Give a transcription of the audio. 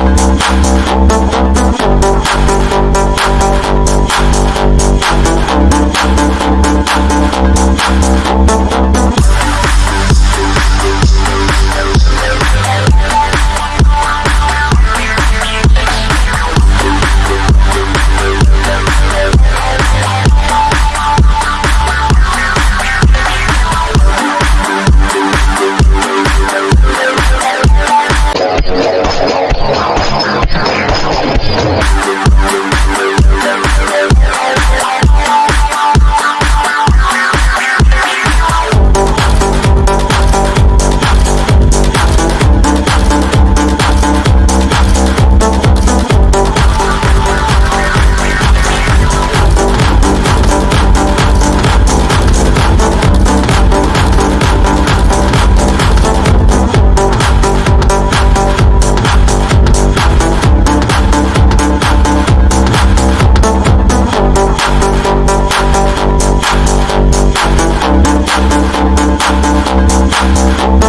We'll Oh,